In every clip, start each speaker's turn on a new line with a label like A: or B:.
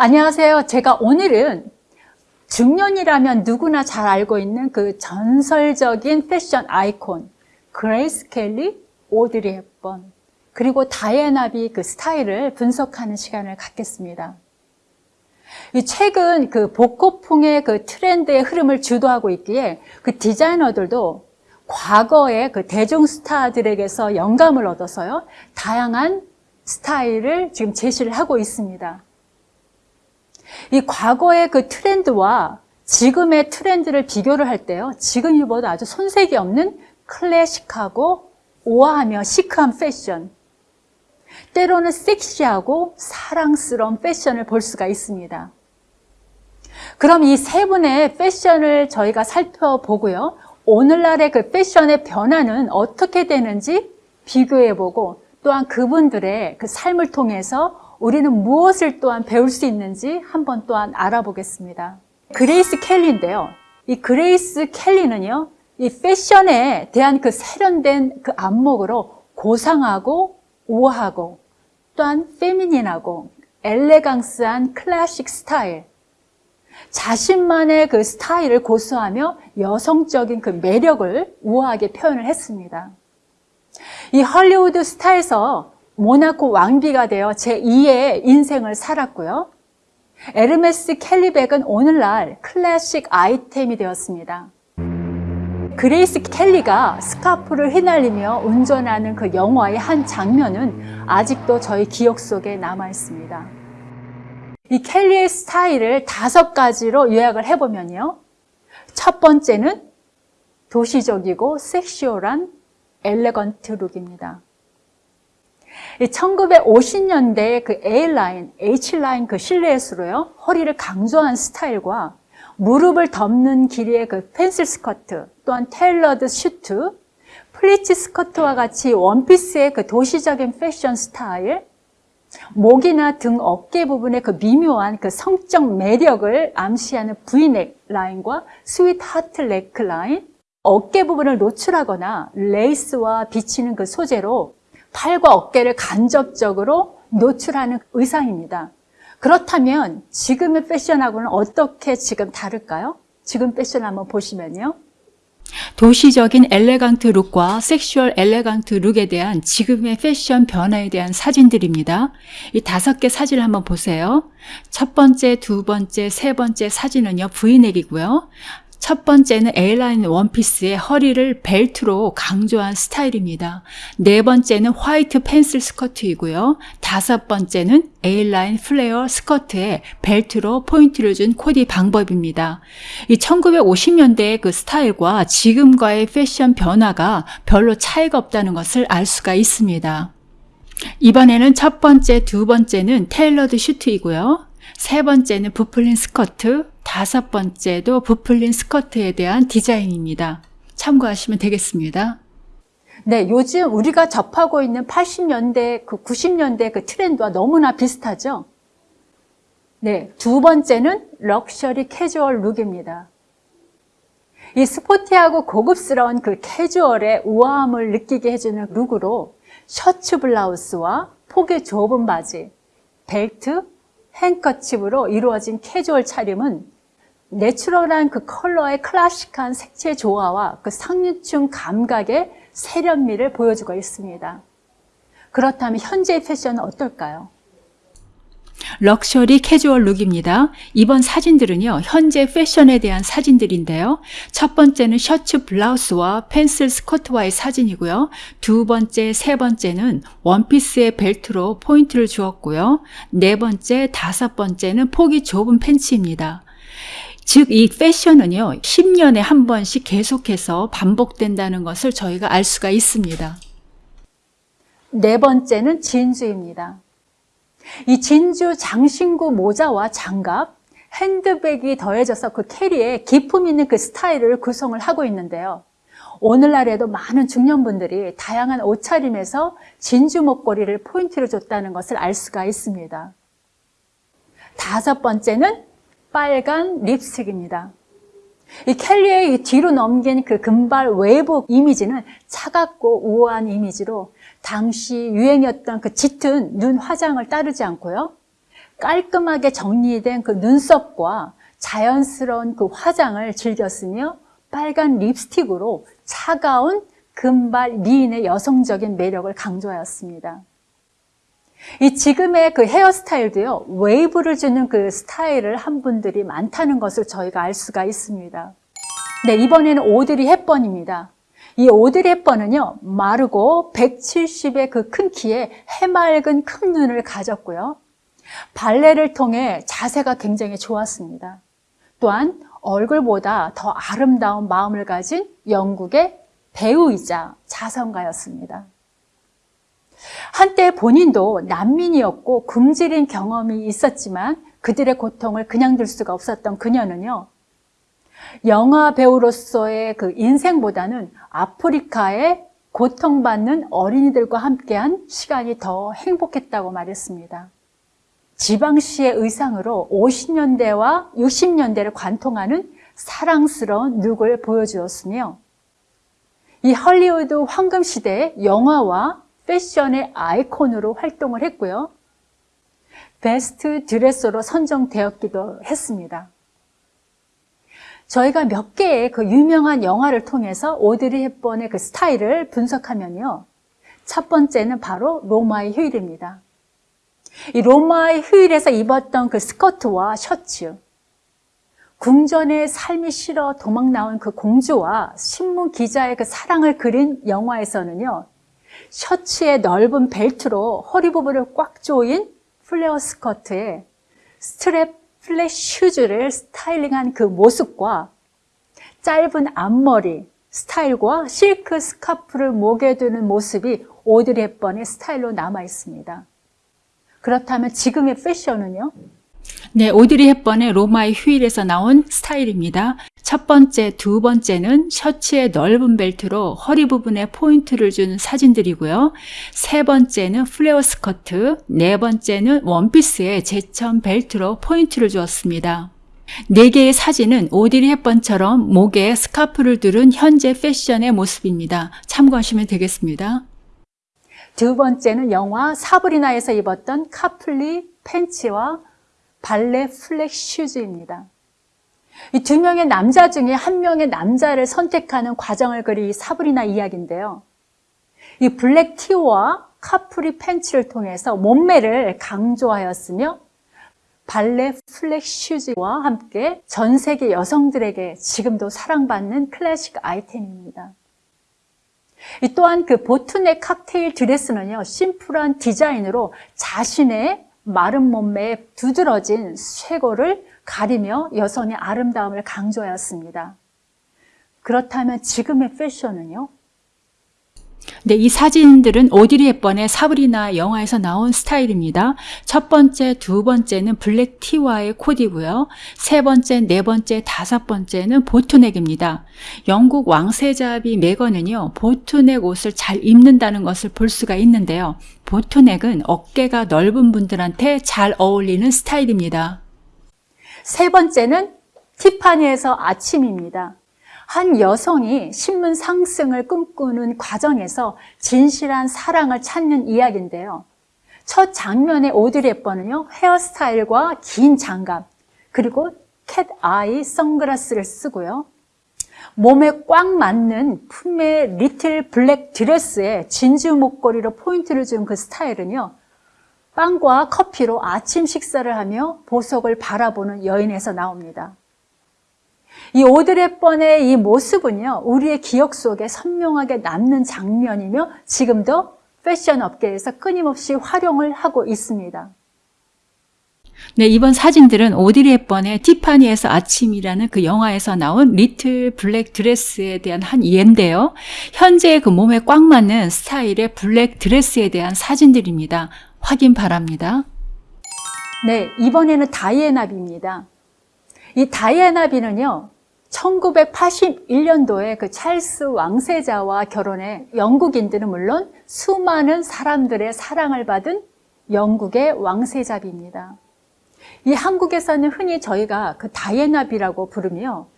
A: 안녕하세요. 제가 오늘은 중년이라면 누구나 잘 알고 있는 그 전설적인 패션 아이콘 그레이스 켈리, 오드리 헵번 그리고 다이애나 비 그 스타일을 분석하는 시간을 갖겠습니다. 최근 그 복고풍의 그 트렌드의 흐름을 주도하고 있기에 그 디자이너들도 과거의 그 대중 스타들에게서 영감을 얻어서요 다양한 스타일을 지금 제시를 하고 있습니다. 이 과거의 그 트렌드와 지금의 트렌드를 비교를 할 때요. 지금보다 아주 손색이 없는 클래식하고 우아하며 시크한 패션 때로는 섹시하고 사랑스러운 패션을 볼 수가 있습니다. 그럼 이 세 분의 패션을 저희가 살펴보고요. 오늘날의 그 패션의 변화는 어떻게 되는지 비교해보고 또한 그분들의 그 삶을 통해서 우리는 무엇을 또한 배울 수 있는지 한번 또한 알아보겠습니다. 그레이스 켈리인데요. 이 그레이스 켈리는요, 이 패션에 대한 그 세련된 그 안목으로 고상하고 우아하고 또한 feminine하고 elegance한 클래식 스타일, 자신만의 그 스타일을 고수하며 여성적인 그 매력을 우아하게 표현을 했습니다. 이 헐리우드 스타에서 모나코 왕비가 되어 제2의 인생을 살았고요. 에르메스 켈리백은 오늘날 클래식 아이템이 되었습니다. 그레이스 켈리가 스카프를 휘날리며 운전하는 그 영화의 한 장면은 아직도 저희 기억 속에 남아 있습니다. 이 켈리의 스타일을 다섯 가지로 요약을 해보면요. 첫 번째는 도시적이고 sexual한 elegant look입니다. 1950년대 그 A라인, H라인 그 실루엣으로요. 허리를 강조한 스타일과 무릎을 덮는 길이의 그 pencil 스커트, 또한 테일러드 슈트, 플리츠 스커트와 같이 원피스의 그 도시적인 패션 스타일, 목이나 등 어깨 부분의 그 미묘한 그 성적 매력을 암시하는 브이넥 라인과 sweetheart neckline, 어깨 부분을 노출하거나 레이스와 비치는 그 소재로 팔과 어깨를 간접적으로 노출하는 의상입니다. 그렇다면 지금의 패션하고는 어떻게 지금 다를까요? 지금 패션 한번 보시면요.
B: 도시적인 elegant look과 sexual elegant look에 대한 지금의 패션 변화에 대한 사진들입니다. 이 다섯 개 사진을 한번 보세요. 첫 번째, 두 번째, 세 번째 사진은요, 브이넥이고요. 첫 번째는 A라인 원피스의 허리를 벨트로 강조한 스타일입니다. 네 번째는 화이트 pencil 스커트이고요. 다섯 번째는 A라인 플레어 스커트에 벨트로 포인트를 준 코디 방법입니다. 이 1950년대의 그 스타일과 지금과의 패션 변화가 별로 차이가 없다는 것을 알 수가 있습니다. 이번에는 첫 번째, 두 번째는 테일러드 슈트이고요. 세 번째는 부풀린 스커트, 다섯 번째도 부풀린 스커트에 대한 디자인입니다. 참고하시면 되겠습니다.
A: 네, 요즘 우리가 접하고 있는 80년대, 그 90년대 그 트렌드와 너무나 비슷하죠? 네, 두 번째는 럭셔리 캐주얼 look입니다. 이 sporty하고 고급스러운 그 캐주얼의 우아함을 느끼게 해주는 look으로 셔츠 블라우스와 폭이 좁은 바지, 벨트, handkerchief으로 이루어진 캐주얼 차림은 natural한 그 컬러의 클래식한 색채 조화와 그 상류층 감각의 세련미를 보여주고 있습니다. 그렇다면 현재의 패션은 어떨까요?
B: 럭셔리 캐주얼 look입니다. 이번 사진들은요, 현재 패션에 대한 사진들인데요. 첫 번째는 셔츠 블라우스와 pencil 스커트와의 사진이고요. 두 번째, 세 번째는 원피스의 벨트로 포인트를 주었고요. 네 번째, 다섯 번째는 폭이 좁은 팬츠입니다. 즉, 이 패션은요, 10년에 한 번씩 계속해서 반복된다는 것을 저희가 알 수가 있습니다.
A: 네 번째는 진주입니다. 이 진주 장신구 모자와 장갑, 핸드백이 더해져서 그 캐리에 기품 있는 그 스타일을 구성을 하고 있는데요. 오늘날에도 많은 중년분들이 다양한 옷차림에서 진주 목걸이를 포인트로 줬다는 것을 알 수가 있습니다. 다섯 번째는 빨간 립스틱입니다. 이 켈리의 이 뒤로 넘긴 그 금발 외부 이미지는 차갑고 우아한 이미지로 당시 유행이었던 그 짙은 눈 화장을 따르지 않고요. 깔끔하게 정리된 그 눈썹과 자연스러운 그 화장을 즐겼으며 빨간 립스틱으로 차가운 금발 미인의 여성적인 매력을 강조하였습니다. 이 지금의 그 헤어스타일도요, 웨이브를 주는 그 스타일을 한 분들이 많다는 것을 저희가 알 수가 있습니다. 네, 이번에는 오드리 헵번입니다. 이 오드리 헵번은요, 마르고 170의 그 큰 키에 해맑은 큰 눈을 가졌고요. 발레를 통해 자세가 굉장히 좋았습니다. 또한 얼굴보다 더 아름다운 마음을 가진 영국의 배우이자 자선가였습니다. 한때 본인도 난민이었고 굶주린 경험이 있었지만 그들의 고통을 그냥 둘 수가 없었던 그녀는요. 영화 배우로서의 그 인생보다는 아프리카의 고통받는 어린이들과 함께한 시간이 더 행복했다고 말했습니다. 지방시의 의상으로 50년대와 60년대를 관통하는 사랑스러운 look을 보여주었으며 이 헐리우드 황금 시대의 영화와 패션의 아이콘으로 활동을 했고요. 베스트 드레서로 선정되었기도 했습니다. 저희가 몇 개의 그 유명한 영화를 통해서 오드리 헵번의 그 스타일을 분석하면요. 첫 번째는 바로 로마의 휴일입니다. 이 로마의 휴일에서 입었던 그 스커트와 셔츠, 궁전의 삶이 싫어 도망 나온 그 공주와 신문 기자의 그 사랑을 그린 영화에서는요, 셔츠의 넓은 벨트로 허리 부분을 꽉 조인 플레어 스커트에 strap flat shoes를 styling한 그 모습과 짧은 앞머리 스타일과 실크 스카프를 목에 두는 모습이 오드리 헵번의 스타일로 남아 있습니다. 그렇다면 지금의 패션은요?
B: 네, 오드리 헵번의 로마의 휴일에서 나온 스타일입니다. 첫 번째, 두 번째는 셔츠의 넓은 벨트로 허리 부분에 포인트를 준 사진들이고요. 세 번째는 플레어 스커트, 네 번째는 원피스에 제 천 벨트로 포인트를 주었습니다. 네 개의 사진은 오드리 헵번처럼 목에 스카프를 두른 현재 패션의 모습입니다. 참고하시면 되겠습니다.
A: 두 번째는 영화 사브리나에서 입었던 capri pants와 발레 flat shoes입니다. 이 두 명의 남자 중에 한 명의 남자를 선택하는 과정을 이 사브리나 이야기인데요. 이 black 티와 capri pants를 통해서 몸매를 강조하였으며 발레 flat shoes와 함께 전 세계 여성들에게 지금도 사랑받는 클래식 아이템입니다. 이 또한 그 보트넥 칵테일 드레스는요, 심플한 디자인으로 자신의 마른 몸매에 두드러진 쇄골을 가리며 여성의 아름다움을 강조하였습니다. 그렇다면 지금의 패션은요?
B: 네, 이 사진들은 오드리 헵번의 사브리나 영화에서 나온 스타일입니다. 첫 번째, 두 번째는 블랙 티와의 코디고요. 세 번째, 네 번째, 다섯 번째는 보트넥입니다. 영국 왕세자비 메건은요, 보트넥 옷을 잘 입는다는 것을 볼 수가 있는데요. 보트넥은 어깨가 넓은 분들한테 잘 어울리는 스타일입니다.
A: 세 번째는 티파니에서 아침입니다. 한 여성이 신문 상승을 꿈꾸는 과정에서 진실한 사랑을 찾는 이야기인데요. 첫 장면의 오드리 헵번은요, 헤어스타일과 긴 장갑, 그리고 cat eye 선글라스를 쓰고요. 몸에 꽉 맞는 품의 little black dress에 진주 목걸이로 포인트를 준 그 스타일은요, 빵과 커피로 아침 식사를 하며 보석을 바라보는 여인에서 나옵니다. 이 오드리 헵번의 이 모습은요, 우리의 기억 속에 선명하게 남는 장면이며 지금도 패션 업계에서 끊임없이 활용을 하고 있습니다.
B: 네, 이번 사진들은 오드리 헵번의 티파니에서 아침이라는 그 영화에서 나온 little black dress에 대한 한 예인데요. 현재 그 몸에 꽉 맞는 스타일의 블랙 드레스에 대한 사진들입니다. 확인 바랍니다.
A: 네, 이번에는 다이애나비입니다. 이 다이애나 비는요, 1981년도에 그 찰스 왕세자와 결혼해 영국인들은 물론 수많은 사람들의 사랑을 받은 영국의 왕세자비입니다. 이 한국에서는 흔히 저희가 그 다이애나비라고 부르며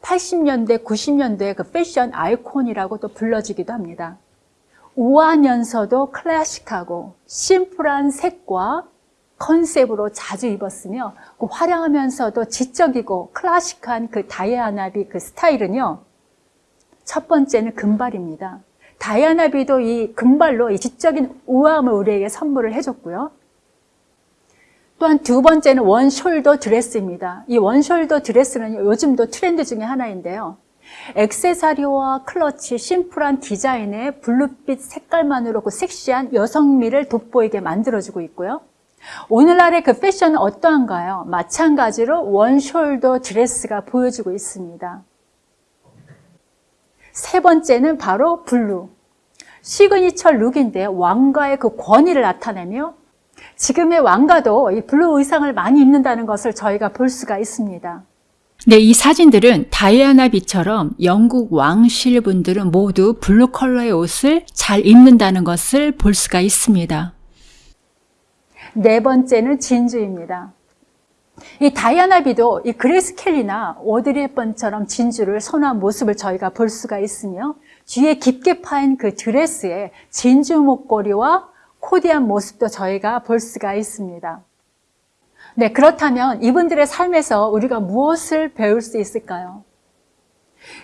A: 80년대, 90년대 그 패션 아이콘이라고 또 불러지기도 합니다. 우아하면서도 클래식하고 심플한 색과 컨셉으로 자주 입었으며 그 화려하면서도 지적이고 클래식한 그 다이아나비 그 스타일은요. 첫 번째는 금발입니다. 다이아나비도 이 금발로 이 지적인 우아함을 우리에게 선물을 해줬고요. 또한 두 번째는 one shoulder 드레스입니다. 이 one shoulder 드레스는 요즘도 트렌드 중에 하나인데요. 액세서리와 클러치, 심플한 디자인의 블루빛 색깔만으로 그 섹시한 여성미를 돋보이게 만들어주고 있고요. 오늘날의 그 패션은 어떠한가요? 마찬가지로 one shoulder 드레스가 보여주고 있습니다. 세 번째는 바로 블루. signature look인데 왕가의 그 권위를 나타내며 지금의 왕가도 이 블루 의상을 많이 입는다는 것을 저희가 볼 수가 있습니다.
B: 네, 이 사진들은 다이아나 비처럼 영국 왕실 분들은 모두 블루 컬러의 옷을 잘 입는다는 것을 볼 수가 있습니다.
A: 네 번째는 진주입니다. 이 다이아나 비도 이 그레이스 켈리나 오드리 헵번처럼 진주를 선호한 모습을 저희가 볼 수가 있으며 뒤에 깊게 파인 그 드레스에 진주 목걸이와 코디한 모습도 저희가 볼 수가 있습니다. 네, 그렇다면 이분들의 삶에서 우리가 무엇을 배울 수 있을까요?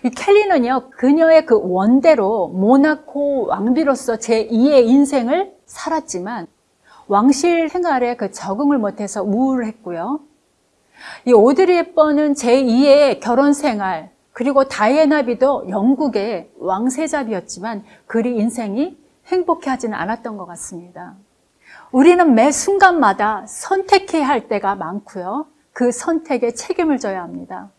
A: 이 켈리는요, 그녀의 그 원대로 모나코 왕비로서 제2의 인생을 살았지만 왕실 생활에 그 적응을 못해서 우울했고요. 이 오드리 헵번은 제2의 결혼 생활, 그리고 다이애나 비도 영국의 왕세자비였지만 그리 인생이 행복해 하지는 않았던 것 같습니다. 우리는 매 순간마다 선택해야 할 때가 많고요. 그 선택에 책임을 져야 합니다.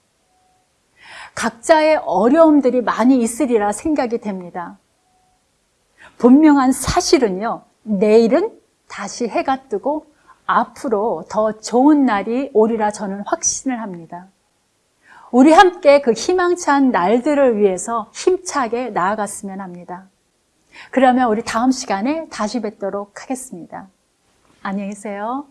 A: 각자의 어려움들이 많이 있으리라 생각이 됩니다. 분명한 사실은요, 내일은 다시 해가 뜨고 앞으로 더 좋은 날이 오리라 저는 확신을 합니다. 우리 함께 그 희망찬 날들을 위해서 힘차게 나아갔으면 합니다. 그러면 우리 다음 시간에 다시 뵙도록 하겠습니다. 안녕히 계세요.